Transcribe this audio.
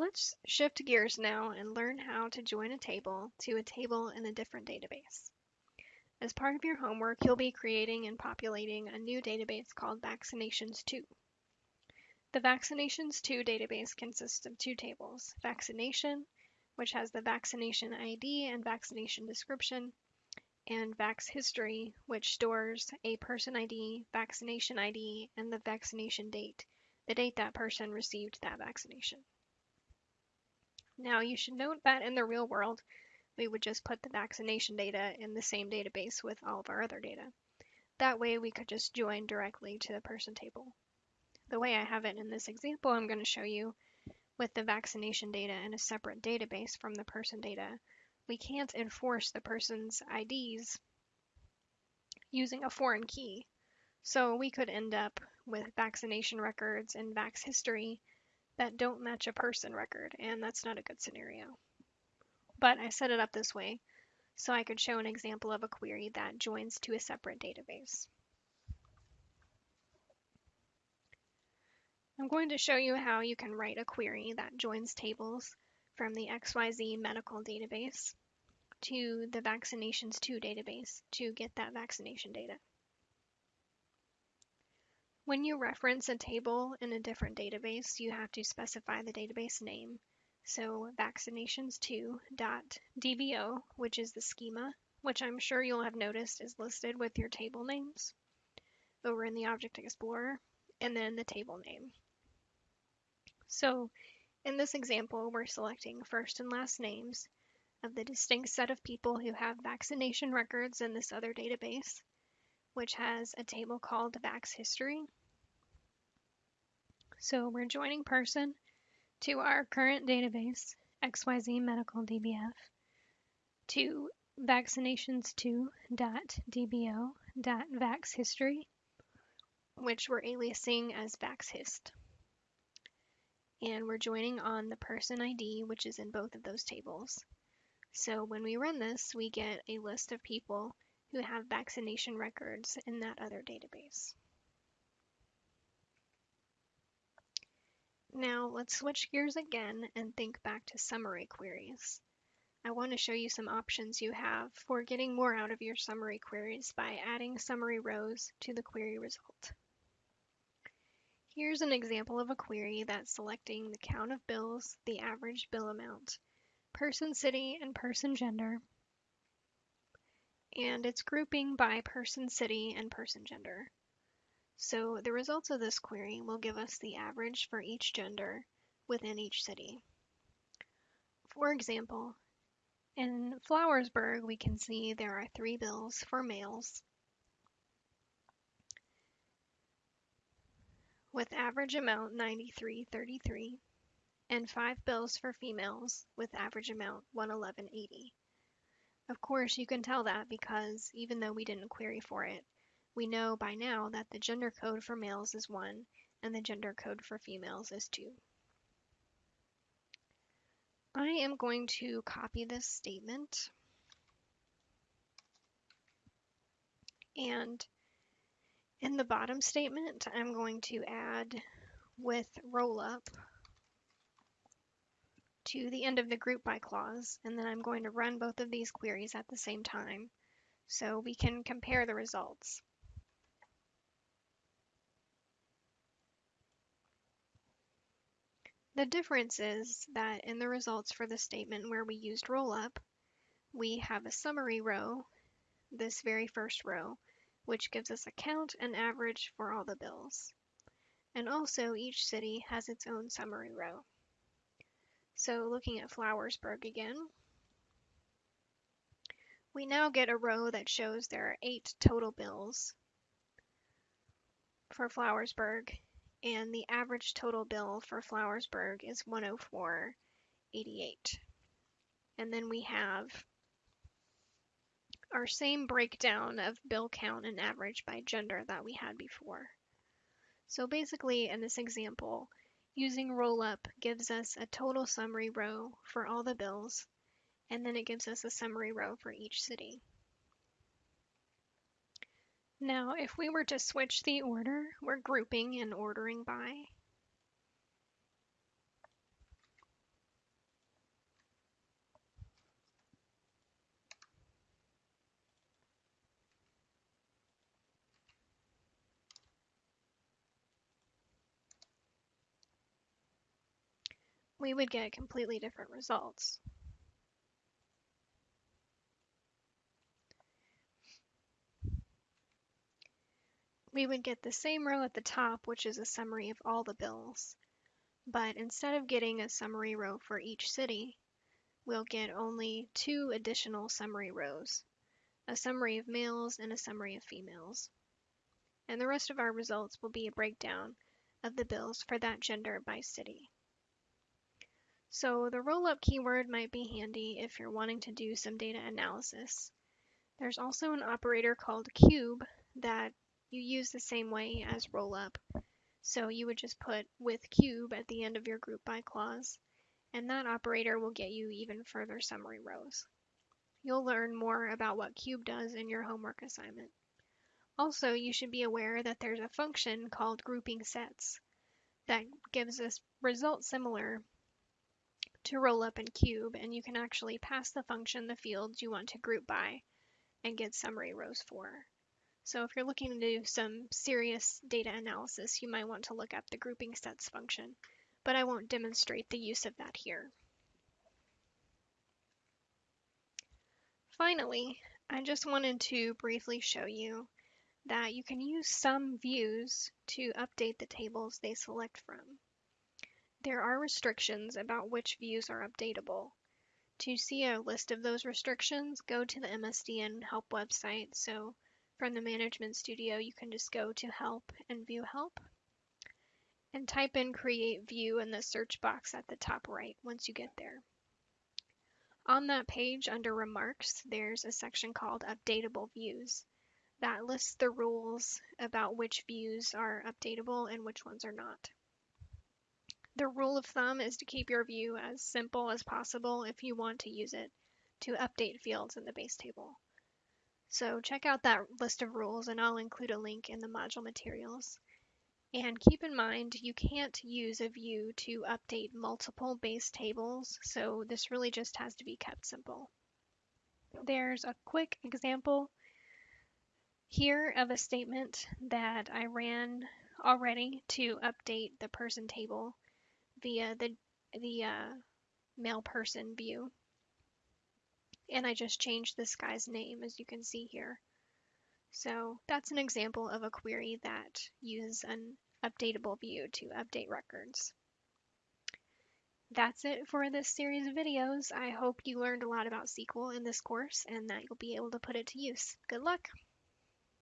Let's shift gears now and learn how to join a table to a table in a different database. As part of your homework, you'll be creating and populating a new database called Vaccinations2. The Vaccinations2 database consists of two tables, Vaccination, which has the vaccination ID and vaccination description, and Vax History, which stores a person ID, vaccination ID, and the vaccination date, the date that person received that vaccination. Now you should note that in the real world, we would just put the vaccination data in the same database with all of our other data. That way we could just join directly to the person table. The way I have it in this example I'm going to show you with the vaccination data in a separate database from the person data, we can't enforce the person's IDs using a foreign key. So we could end up with vaccination records and vax history that don't match a person record, and that's not a good scenario. But I set it up this way so I could show an example of a query that joins to a separate database. I'm going to show you how you can write a query that joins tables from the XYZ medical database to the Vaccinations2 database to get that vaccination data. When you reference a table in a different database, you have to specify the database name. So vaccinations2.dbo, which is the schema, which I'm sure you'll have noticed is listed with your table names over in the Object Explorer, and then the table name. So in this example, we're selecting first and last names of the distinct set of people who have vaccination records in this other database, which has a table called Vax History. So we're joining person to our current database, XYZ Medical DBF, to vaccinations2.dbo.vaxhistory, which we're aliasing as vaxhist and we're joining on the person ID, which is in both of those tables. So when we run this, we get a list of people who have vaccination records in that other database. Now let's switch gears again and think back to summary queries. I want to show you some options you have for getting more out of your summary queries by adding summary rows to the query result. Here's an example of a query that's selecting the count of bills, the average bill amount, person city, and person gender. And it's grouping by person city and person gender. So the results of this query will give us the average for each gender within each city. For example, in Flowersburg, we can see there are three bills for males with average amount 93.33 and five bills for females with average amount 111.80. Of course, you can tell that because even though we didn't query for it, we know by now that the gender code for males is 1 and the gender code for females is 2. I am going to copy this statement and in the bottom statement, I'm going to add with rollup to the end of the group by clause, and then I'm going to run both of these queries at the same time so we can compare the results. The difference is that in the results for the statement where we used rollup, we have a summary row, this very first row, which gives us a count and average for all the bills. And also each city has its own summary row. So looking at Flowersburg again, we now get a row that shows there are eight total bills for Flowersburg, and the average total bill for Flowersburg is 104.88. And then we have our same breakdown of bill count and average by gender that we had before. So basically in this example, using rollup gives us a total summary row for all the bills, and then it gives us a summary row for each city. Now, if we were to switch the order, we're grouping and ordering by. we would get completely different results. We would get the same row at the top, which is a summary of all the bills, but instead of getting a summary row for each city, we'll get only two additional summary rows, a summary of males and a summary of females. And the rest of our results will be a breakdown of the bills for that gender by city. So the roll-up keyword might be handy if you're wanting to do some data analysis. There's also an operator called cube that you use the same way as roll-up. So you would just put with cube at the end of your group by clause, and that operator will get you even further summary rows. You'll learn more about what cube does in your homework assignment. Also, you should be aware that there's a function called grouping sets that gives us results similar to roll up and cube, and you can actually pass the function the fields you want to group by and get summary rows for. So if you're looking to do some serious data analysis, you might want to look up the grouping sets function, but I won't demonstrate the use of that here. Finally, I just wanted to briefly show you that you can use some views to update the tables they select from. There are restrictions about which views are updatable. To see a list of those restrictions, go to the MSDN help website. So from the Management Studio, you can just go to Help and View Help and type in Create View in the search box at the top right once you get there. On that page, under Remarks, there's a section called Updatable Views that lists the rules about which views are updatable and which ones are not. The rule of thumb is to keep your view as simple as possible if you want to use it to update fields in the base table. So check out that list of rules and I'll include a link in the module materials. And keep in mind you can't use a view to update multiple base tables, so this really just has to be kept simple. There's a quick example here of a statement that I ran already to update the person table via the, the uh, male person view. And I just changed this guy's name as you can see here. So that's an example of a query that uses an updatable view to update records. That's it for this series of videos. I hope you learned a lot about SQL in this course and that you'll be able to put it to use. Good luck!